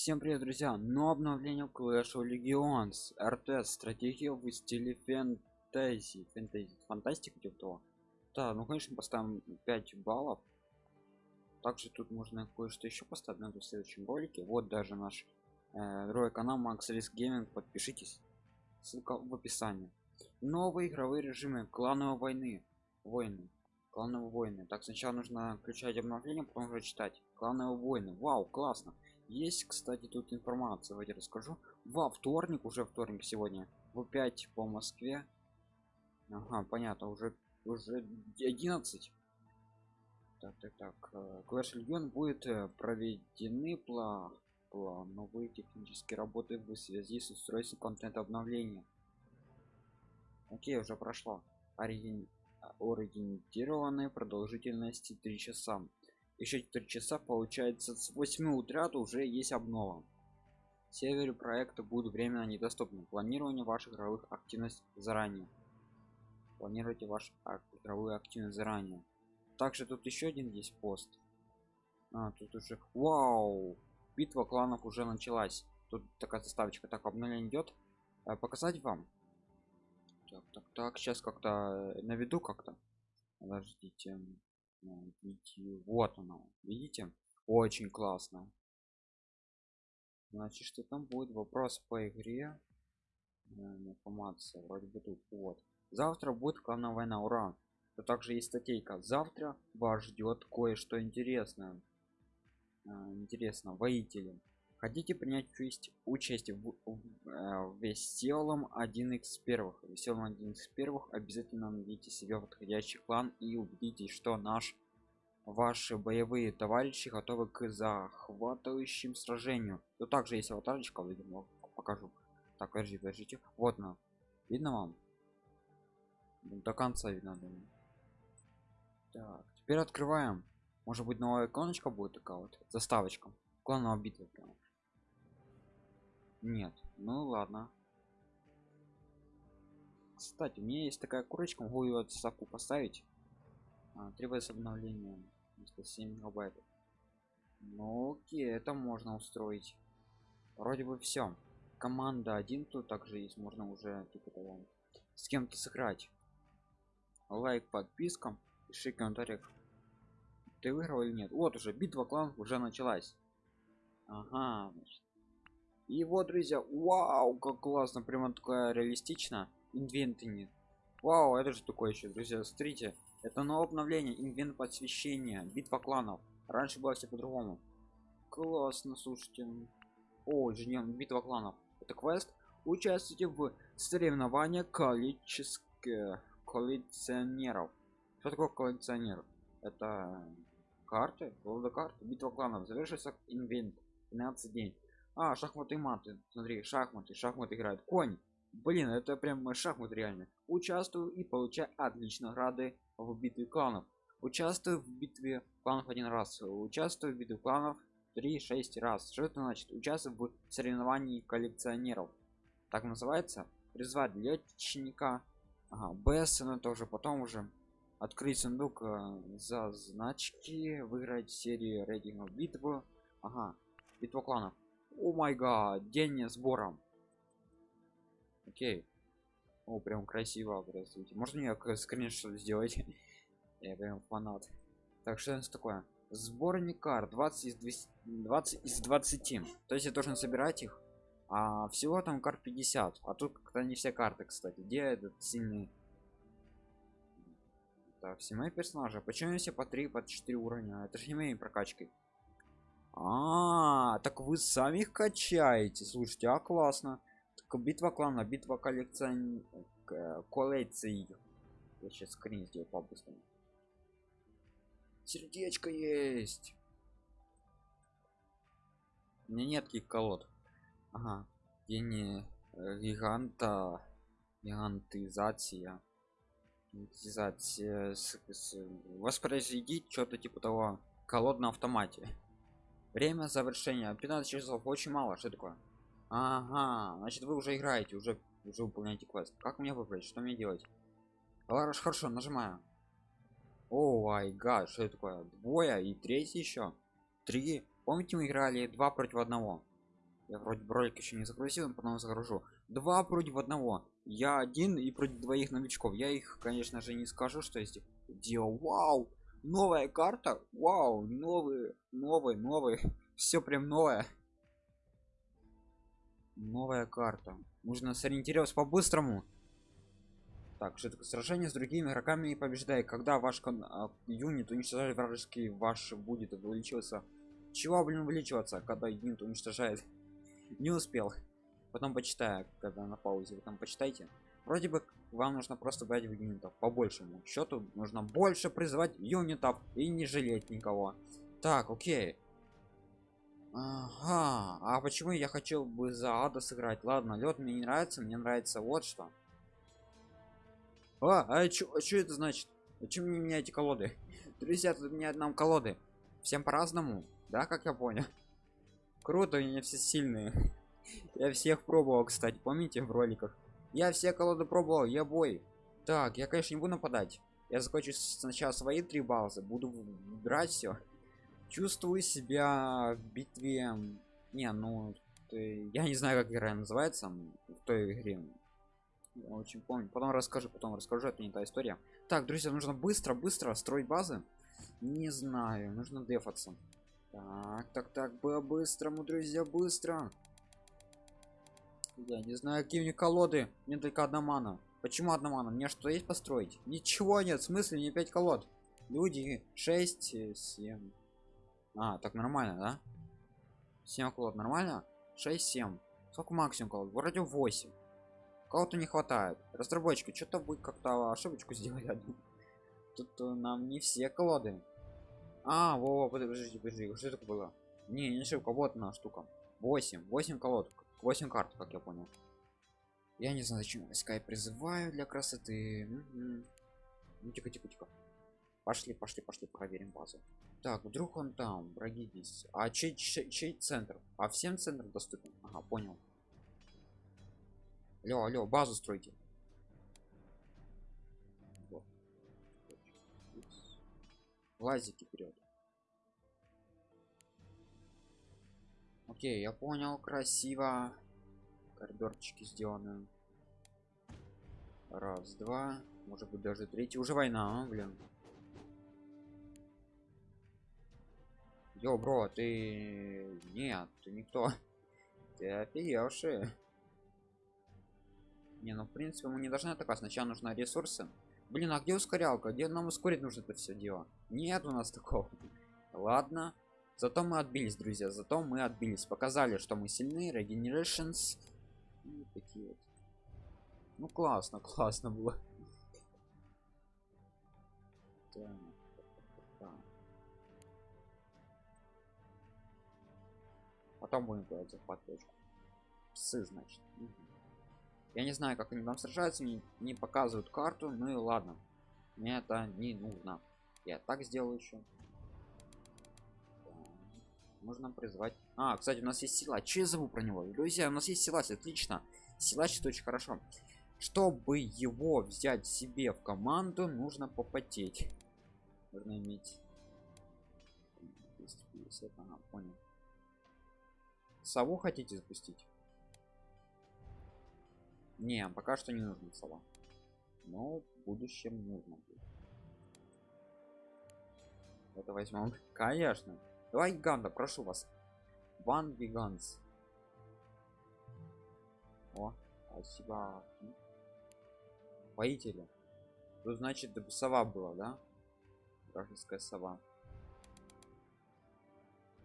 Всем привет, друзья! Но обновление Clash of Legends RTS стратегия в стиле фэнтези, фэнтези, фантастика типа. Да, ну конечно поставим 5 баллов. Также тут можно кое-что еще поставить на в следующем ролике. Вот даже наш э, канал Max Risk Gaming. Подпишитесь. Ссылка в описании. Новые игровые режимы клановой войны. Войны. Клановые войны. Так, сначала нужно включать обновление, потом уже читать. Клановые войны. Вау, классно. Есть, кстати, тут информация, давайте расскажу. Во вторник, уже вторник сегодня, в 5 по Москве. Ага, понятно, уже уже 11. Так, так, так. Э, Clash Legion будет э, проведены пла плановые технические работы в связи с устройством контента обновления. Окей, уже прошло. Ориген... Оригинированной продолжительности 3 часа еще 4 часа получается с 8 утра то уже есть обнова. Севере проекта будут временно недоступны. Планирование ваших игровых активностей заранее. Планируйте ваш игровую активность заранее. Также тут еще один есть пост. А, тут уже вау! Битва кланов уже началась. Тут такая заставочка. Так обновление идет а, показать вам? Так так так. Сейчас как-то наведу как-то. Подождите видео вот оно видите? Очень классно. Значит что там будет вопрос по игре информация вроде бы тут вот. Завтра будет клановая война ура. То также есть статейка. Завтра вас ждет кое-что интересное. Интересно воители хотите принять участие, участие в, в, в веселом 1 x первых веселом 1 x первых обязательно найдите себе подходящий клан и убедитесь что наш ваши боевые товарищи готовы к захватывающим сражению. То также есть аватарочка видимо покажу. Так подожди подождите. Вот на видно вам? До конца видно думаю. так теперь открываем. Может быть новая иконочка будет такая вот заставочка клановая битва прям нет ну ладно. Кстати у меня есть такая курочка могу ее отсаку поставить. А, требуется обновление 7 мегабайт ну окей это можно устроить. Вроде бы все команда один тут также есть можно уже типа того с кем-то сыграть. Лайк подписка пиши комментариях ты выиграл или нет? Вот уже битва кланов уже началась. Ага значит. И вот друзья вау как классно прямо такая реалистично инвентами вау это же такое еще друзья смотрите. Это новое обновление инвент посвящения битва кланов. Раньше было все по-другому. Классно слушайте. О инженер битва кланов. Это квест. Участвуйте в соревновании колических коллекционеров. Что такое коллекционер? Это карты голода карты битва кланов. Завершится инвент. 15 дней а шахматы маты смотри шахматы. Шахматы играют конь. Блин это прям шахмат реально. Участвую и получаю отлично награды в битве кланов. Участвую в битве кланов один раз. Участвую в битве кланов 3-6 раз. Что это значит? Участвую в соревновании коллекционеров. Так называется? Призвать летчника ага, бессона тоже потом уже открыть сундук э, за значки выиграть серию рейтингов битвы ага битва кланов о май гад день сбора окей. О прям красиво простите можно мне скриншот сделать? Я прям фанат. Так что это такое? Сборник карт 20 из 200, 20 из 20 то есть я должен собирать их? А всего там карт 50 а тут как-то не все карты кстати. Где этот сильный так все мои персонажи почему все по 3 по 4 уровня? Это же не моей прокачкой а, -а, а так вы сами их качаете. Слушайте а классно. Битва клана битва коллекцион коллекций. Я сейчас скрин сделаю по быстрому сердечко есть. У меня нет таких колод. Ага. Гений э, гиганта гигантизация. Гигантизация воспроизведить что-то типа того. Колод на автомате время завершения. 15 часов. Очень мало. Что такое? Ага. Значит вы уже играете. Уже уже выполняете квест. Как мне выбрать? Что мне делать? Лараш хорошо. Нажимаю. О май гад. Что это такое? Двое и третий еще? Три. Помните мы играли два против одного? Я вроде ролик еще не загрузил потом загружу. Два против одного. Я один и против двоих новичков. Я их конечно же не скажу что есть делал вау новая карта. Вау новый новый новый. Все прям новое. Новая карта. Нужно сориентироваться по-быстрому. Так что такое сражение с другими игроками и побеждай когда ваш а, юнит уничтожает вражеский ваш будет увеличиваться. Чего блин увеличиваться когда юнит уничтожает? Не успел. Потом почитаю когда на паузе. Вы там почитайте вроде бы вам нужно просто брать юнитов по большему счету нужно больше призывать юнитов и не жалеть никого. Так окей. Ага. А почему я хочу бы за ада сыграть? Ладно лед мне не нравится мне нравится вот что. А, а что а это значит? Почему не меняете колоды? Друзья тут меняют нам колоды. Всем по-разному да как я понял? Круто они все сильные. Я всех пробовал кстати помните в роликах я все колоды пробовал я бой. Так я конечно не буду нападать. Я закончу сначала свои три базы буду брать все чувствую себя в битве не ну ты... я не знаю как игра называется в той игре. Я очень помню. Потом расскажу потом расскажу это не та история. Так друзья нужно быстро быстро строить базы. Не знаю нужно дефаться. Так так так быстрому друзья быстро я не знаю какие них колоды. Мне только одна мана. Почему одна мана? Мне что есть построить? Ничего нет в смысле не 5 колод. Люди 6 7 а так нормально да? 7 колод нормально? 6 7 сколько максимум колод? Вроде 8 кого-то не хватает. Разработчики что-то будет как-то ошибочку одну. Тут э, нам не все колоды. А во, во подожди подожди что это было? Не не ошибка вот одна штука. 8 8 колод 8 карт как я понял. Я не знаю зачем я призываю для красоты. Ну тихо тихо тихо. Пошли пошли пошли проверим базу. Так вдруг он там враги здесь. А чей, чей, чей центр? А всем центр доступен? Ага понял. Алло алло базу стройте. Вот. лазики вперед окей я понял красиво коридорчики сделаны раз два может быть даже третий уже война а, блин Йо, бро, ты... Нет, ты никто. Ты офигевший. Не, ну в принципе мы не должны атаковать. Сначала нужны ресурсы. Блин, а где ускорялка? Где нам ускорить нужно это все дело? Нет у нас такого. Ладно. Зато мы отбились, друзья. Зато мы отбились. Показали, что мы сильны. Regenerations. Такие вот. Ну классно, классно было. Потом будем делать захват точку псы значит я не знаю как они там сражаются не, не показывают карту ну и ладно мне это не нужно я так сделаю еще можно призвать. А кстати у нас есть сила че я забыл про него? Друзья у нас есть силач отлично. Силач это очень хорошо. Чтобы его взять себе в команду нужно попотеть. Нужно иметь 250 ага, понял. Сову хотите запустить? Не пока что не нужно сова. Но в будущем нужно будет. Это возьмем. Конечно давай гиганта прошу вас. Ван гиганс о спасибо. Воители. Тут значит сова была да? Вражеская сова.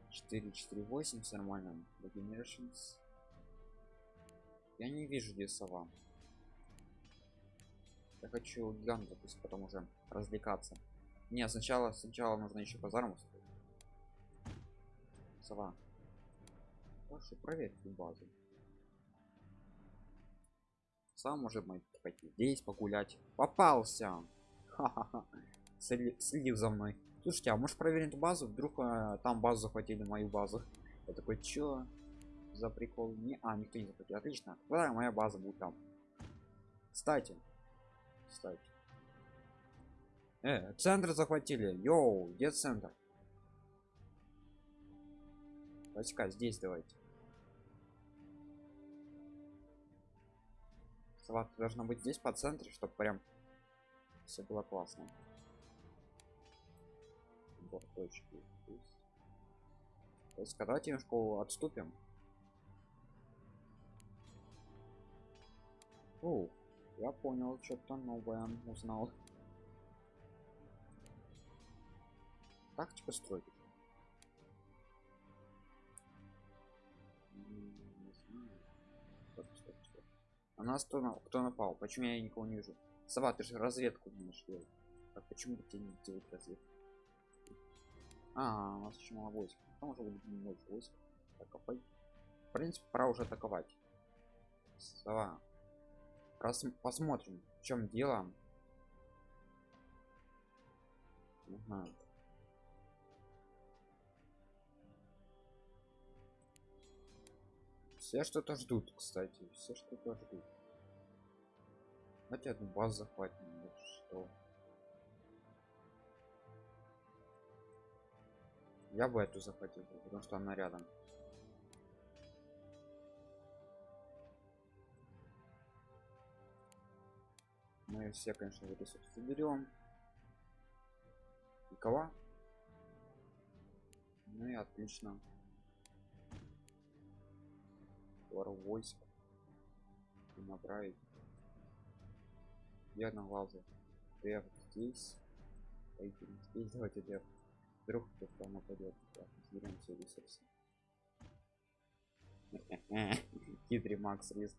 4 4 8 все нормально. Regenerations. я не вижу где сова. Я хочу гиганта пусть потом уже развлекаться. Не сначала сначала нужно еще казарму сова. Прошу проверь базу. Сам может быть пойти. Здесь погулять. Попался. Слив за мной. Слушайте а может проверить базу? Вдруг э, там базу захватили мою базу я такой чё? За прикол? Не а никто не захватил. Отлично. Да моя база будет там кстати кстати. Э, центр захватили. Йоу где центр Войска здесь давайте. Саварка должна быть здесь по центре, чтобы прям все было классно. Бор точки. Войска, давайте немножко отступим. О, я понял, что-то новое узнал. Тактика стройки. А нас кто, кто напал? Почему я никого не вижу? Сова, ты же разведку будешь делать. А почему бы тебе не делать разведку? А, у нас еще мало войск. Там уже будет много войск. Так, а по... В принципе, пора уже атаковать. Сова. Раз посмотрим, в чем дело. Ага. Все что-то ждут, кстати. Все что-то ждут. Давайте одну базу захватим. Что? Я бы эту захватил, потому что она рядом. Мы все, конечно, ресурсы берем. Никого? Ну и отлично. Пор войск. И направить. Я на глазу. Деф здесь. Здесь. Давайте деф. Вдруг кто-то нападет. Так, соберем все ресурсы. Хитрый Макс риск.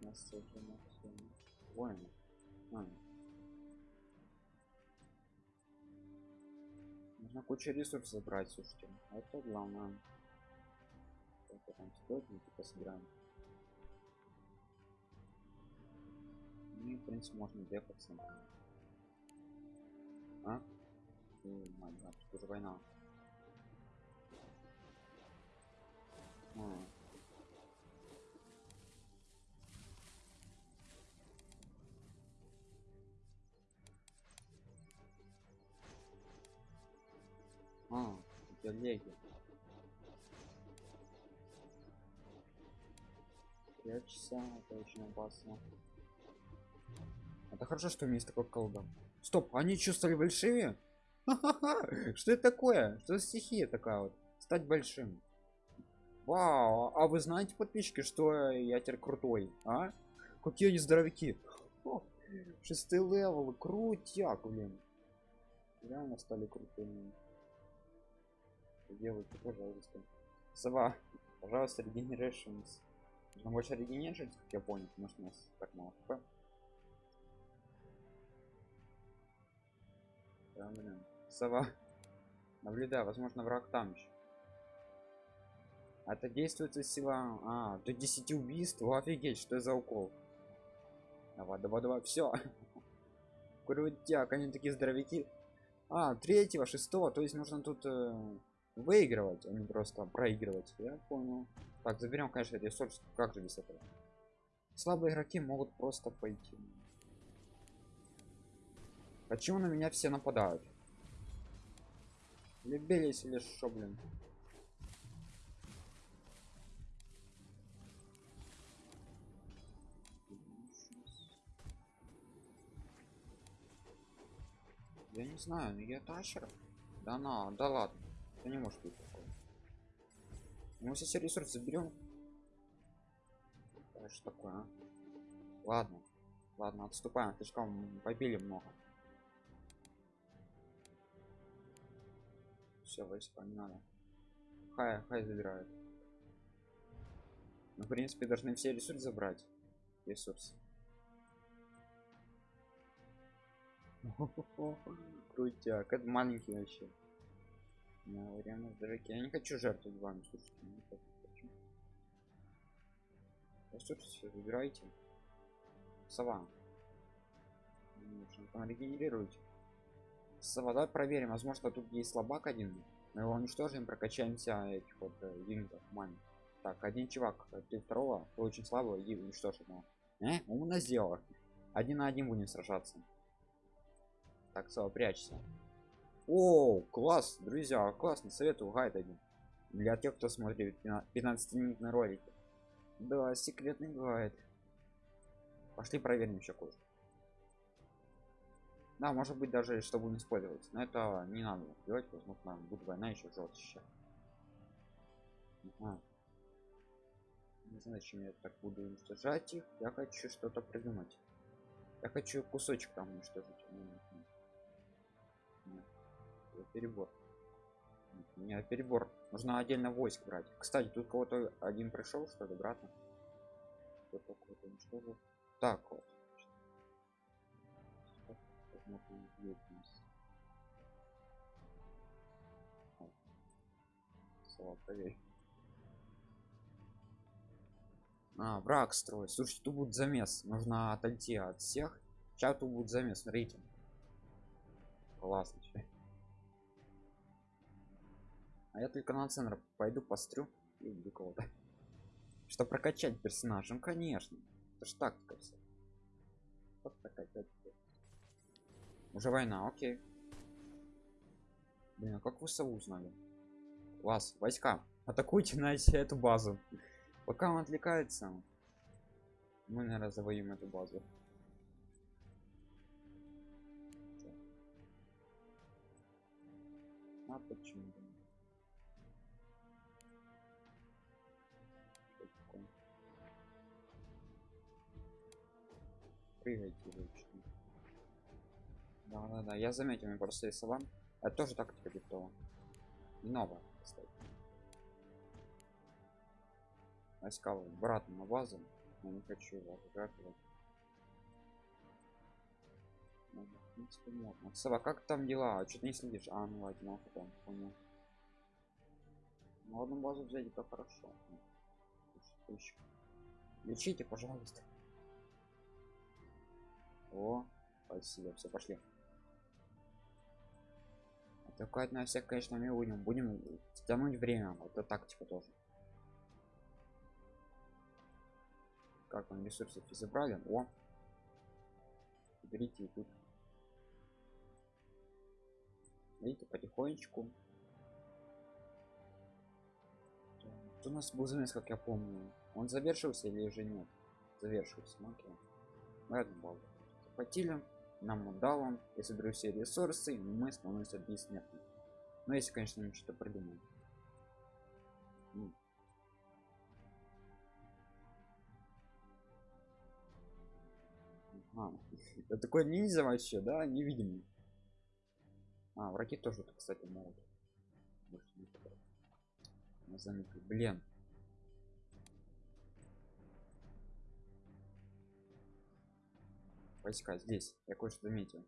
нас уже максимум. Воин. А. Нужно кучу ресурсов забрать, слушайте. Это главное. Это там стоит, мы типа собираем. Ну в принципе можно дефаться. А? О, мать, да, что же война? А. А, это леги. Прячься, это очень опасно. Это хорошо, что у меня есть такой колдон. Стоп, они что, стали большими? Что это такое? Что за стихия такая вот? Стать большим. Вау, а вы знаете, подписчики, что я теперь крутой, а? Какие они здоровяки. Шестый левел, крутяк, блин. Реально стали крутыми. Делайте, пожалуйста. Сова, пожалуйста, регенерашнс. Нужно больше регенерировать, как я понял, потому что у нас так мало хп. Да, блин. Сова. Наблюдаю, возможно, враг там еще. Это действует сила. А, до 10 убийств. Офигеть, что за укол. Давай, давай, давай, все. Крутяк, они такие здоровяки. А, третьего, шестого, то есть нужно тут э, выигрывать, а не просто проигрывать. Я понял. Так, заберем, конечно, ресурс. Как же без этого? Слабые игроки могут просто пойти. Почему на меня все нападают? Любились или что, блин? Я не знаю, я тащер. Да на, да ладно. Это не может быть такое. Мы все ресурсы заберем. что такое, а? Ладно. Ладно, отступаем, слишком побили много. все войска не надо хай хай забирают ну, в принципе должны все ресурсы забрать ресурс крутяк это маленький вообще ну, реально дороги я не хочу жертвовать вами слушайте хочу. ресурсы все забирайте сова нужно там регенерировать Сова, давай проверим. Возможно, тут есть слабак один. Мы его уничтожим, прокачаемся этих вот э, юнитов мани. Так, один чувак, э, ты второго, ты очень слабого, и уничтожь его. Э, умно сделал. Один на один будем сражаться. Так, Сова, прячься. О, класс, друзья, классно, советую гайд один. Для тех, кто смотрит 15 минутный ролик. Да, секретный бывает. Пошли проверим еще кое Да, может быть даже чтобы не использовать. Но это не надо делать, возможно, будет война еще жестче. Ага. Не знаю, зачем я так буду уничтожать их. Я хочу что-то придумать. Я хочу кусочек там уничтожить. Нет. перебор. Не перебор. Нужно отдельно войск брать. Кстати, тут кого-то один пришел, что ли, брата? Кто уничтожил? Так вот. Слава. А, враг строить. Слушайте, тут будет замес. Нужно отойти от всех. Сейчас тут будет замес, смотрите. Классно. А я только на центр пойду пострю и убью кого-то. Что прокачать персонажа? Ну конечно. Это ж тактика все. Как прокачать? Уже война, окей. Блин, а как вы сову узнали? Вас, войска, атакуйте на эту базу. Пока он отвлекается, мы, наверное, завоюем эту базу. А почему? Прыгайте лучше. Да, да, да, я заметил, мне просто рисовал. Это тоже тактика диктова. Не новая, кстати. Войска обратно на базу. Я не хочу его отгадывать ну, в принципе можно. Сова, как там дела? А что ты не следишь? А ну ладно ну, потом понял. Ну одну базу взять это хорошо. Лечите пожалуйста о спасибо все пошли. Атаковать на всех, конечно, мы будем. Будем тянуть время. Это тактика тоже. как он ресурсов забрали о! Берите тут. Видите потихонечку. Тут у нас был замес как я помню. Он завершился или же нет? Завершился ну, окей. Ладно, захватили нам он дал он я соберу все ресурсы мы становимся бессмертными. Но если конечно мы что-то придумаем. А, это такой ниндзя вообще, да, невидимый. А, враги тоже, кстати, могут. Блин. Войска здесь. Я кое-что заметил.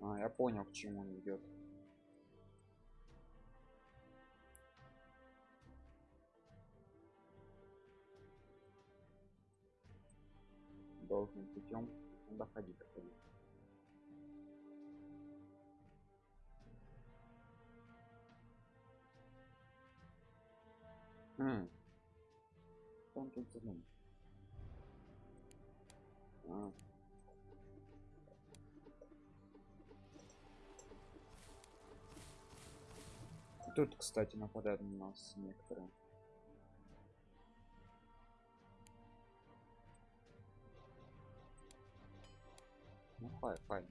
А, я понял, к чему он идет. Должным путем доходить доходить. Хм. Он тут задумал. А. тут кстати нападают на нас некоторые ну хай хай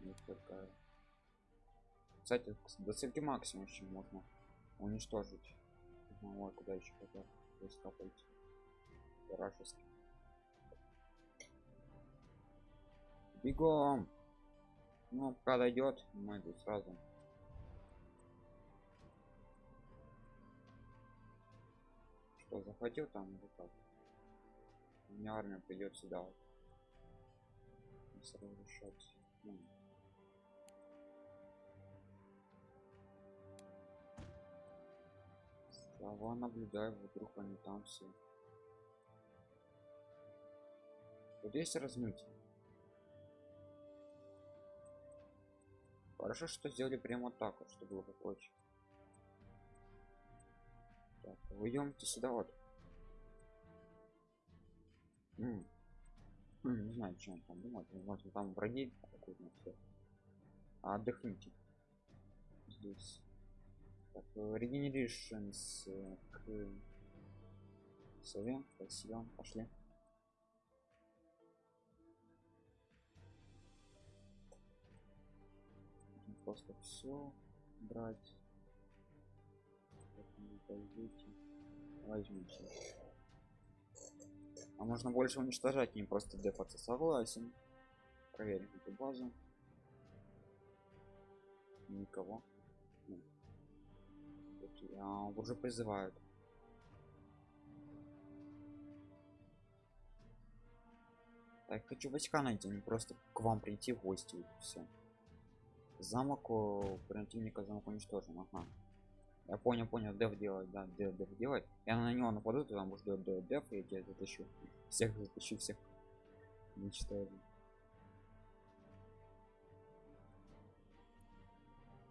не только кстати до среди максимум еще можно уничтожить ну, ой, куда еще хотят войска пойти? Вражеский бегом! Ну пока дойдет мы тут сразу. Что захватил там или как? У меня армия придет сюда. Вот. сразу решать. Слова наблюдаю вдруг они там все? Вот есть размытие. Хорошо что сделали прямо так вот чтобы было проще так, вы идемте сюда вот. М. -м. Ну, не знаю чем там думать возможно там враги атакуют на а отдохните. Здесь так регенеришнс к сове спасибо пошли. Просто все брать. Возьмите. А можно больше уничтожать не просто дефаться согласен. Проверим эту базу. Никого уже призывают. Так хочу войска найти не просто к вам прийти в гости все замок противника замок уничтожен ага. я понял понял дев делать да дев, дев делать. Я на него нападу там ждет дев, дев я тебя затащу. Всех затащу всех. Уничтожу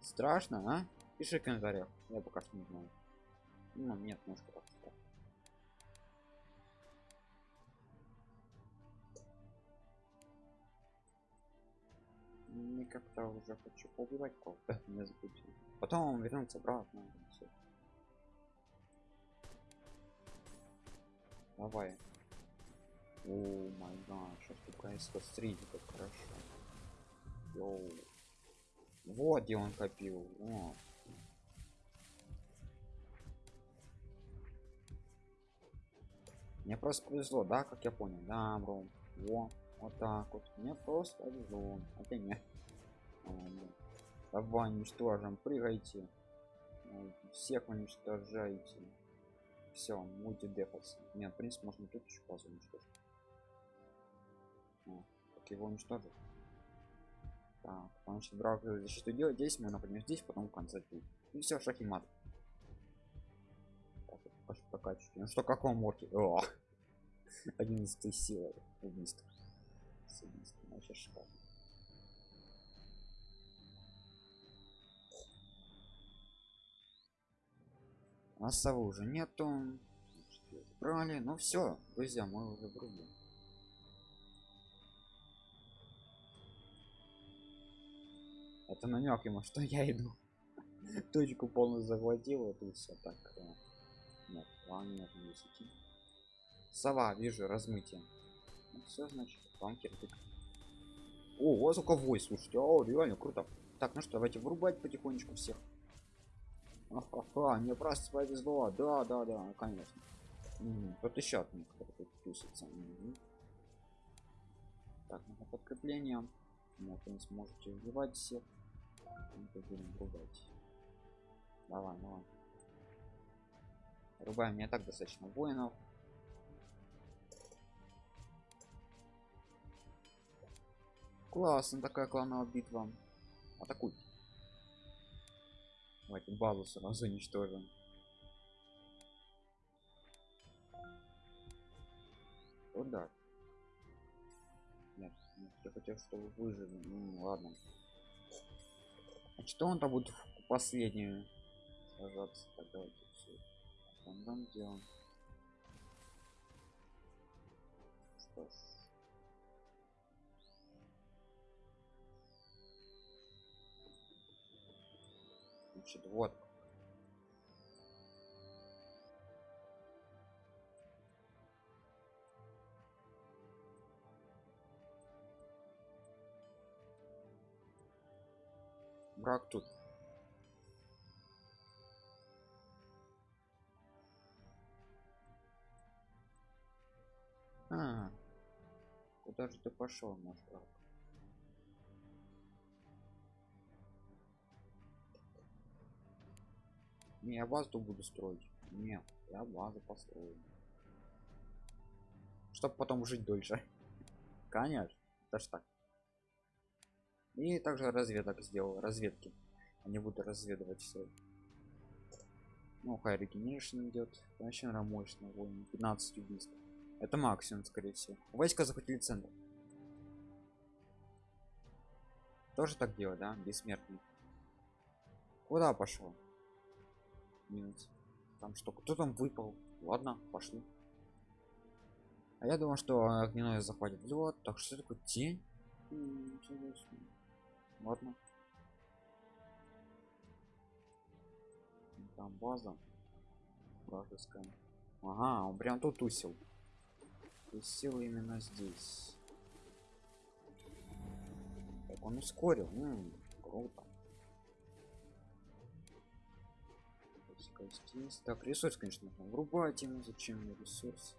страшно а? Пиши в комментариях я пока что не знаю ну нет может так не как-то уже хочу поубивать кого-то не забудьте потом вернуться обратно все. давай о май гад сейчас такая смотрите как хорошо Йоу. вот где он копил О. мне просто повезло да как я понял. Да бро во вот так вот. Мне просто повезло. Это нет. Давай уничтожим. Прыгайте. Всех уничтожайте. Все мульти дефаться нет в принципе можно тут еще базу уничтожить. А, как его уничтожить? Так значит брак защиту делать? Здесь мы например здесь потом в конце и все шахимат прокачивайте ну что каком морке 11 силы. Убийство. Вообще шикарно а совы уже нету. Брали ну все друзья мы уже врубим это намек ему что я иду. Точку полностью захватил вот и все так план нет не сова вижу размытие. Ну, все значит вам кирпик о, кого слушайте. О реально круто. Так ну что давайте врубать потихонечку всех. Ага, мне просто повезло да да да конечно. Угу. тут еще от них тут тусится. Угу. так на подкрепление ну, вы сможете убивать всех. Рубать давай давай рубаем мне так достаточно воинов Классно такая клановая битва. Атакуй. Давайте базу сразу уничтожим. Удар. Нет, нет, я хотел, чтобы выжили. Ну, ладно. А что он там будет в последнюю сражаться? Так, давайте все. Там делаем. Что ж. значит вот брак тут а, куда же ты пошел брак Не, я базу буду строить. Нет, я базу построю. Чтоб потом жить дольше. Конечно, это ж так. И также разведок сделал, разведки. Они будут разведывать все. Ну, хай регенеришн идет. Вообще. Войн. 15 убийств. Это максимум, скорее всего. Войска захватили центр. Тоже так делать, да? Бессмертный. Куда пошел? минус там что кто там выпал ладно пошли А я думал, что огненное захватит лед. Так что такое тень? Ладно. Там база. Вражеская. Ага, он прям тут усил. Усил именно здесь. Так, он ускорил. М -м, круто. Так, ресурс, конечно, нужно врубать ему. Зачем мне ресурс?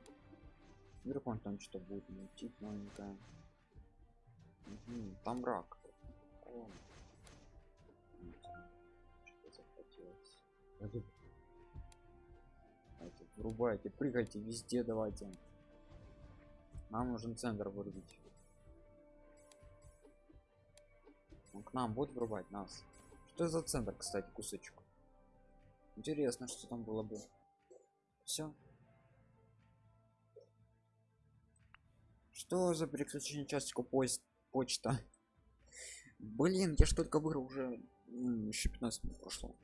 Вдруг он там что-то будет мутить новенькое. Угу, там рак. О. Что захотелось. Давайте, врубайте, прыгайте везде, давайте. Нам нужен центр вырубить. Он к нам будет врубать нас. Что за центр, кстати, кусочек? Интересно, что там было бы. Все. Что за переключение часика поезд почта? Блин, я ж только вырыл уже еще 15 минут прошло.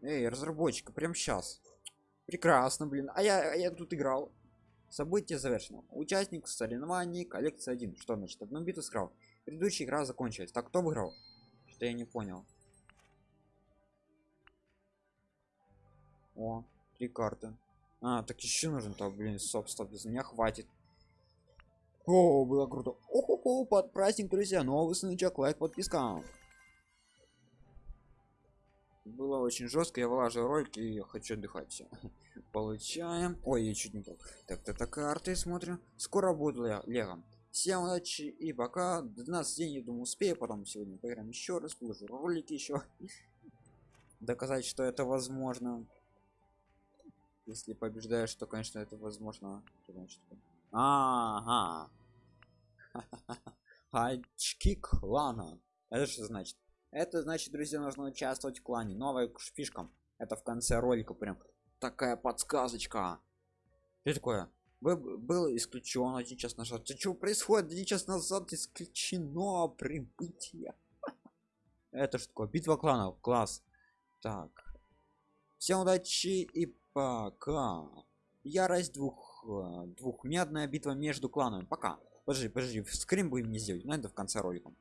Эй, разработчика, прям сейчас. Прекрасно, блин. А я, а я тут играл. Событие завершено. Участник соревнований коллекция 1. Что значит? Одну битву сыграл. Предыдущая игра закончилась. Так кто выиграл? Что я не понял. О, три карты. А, так еще нужен то, блин, собственно, без меня хватит. О, было круто. Охо, под праздник, друзья. Новый сундучок, лайк, подписка. Было очень жестко, я вылаживаю ролик и хочу отдыхать. Все. Получаем. Ой, я чуть не так. Так, то так карты смотрим. Скоро буду лего. Всем удачи и пока. 12 дней, я думаю, успею. Потом сегодня поиграем еще раз, выложу ролик еще. Доказать, что это возможно. Если побеждаешь, то, конечно, это возможно. Ага. Очки клана. Это что значит? Это значит, друзья, нужно участвовать в клане. Новая фишка. Это в конце ролика прям такая подсказочка. Что такое? Было исключено один час назад. Ты что происходит? Один час назад исключено прибытие. Это что такое? Битва кланов. Класс. Так. Всем удачи и пока. Ярость двух э, двухмедная битва между кланами. Пока. Подожди, подожди, скрин будем не сделать, но это в конце ролика.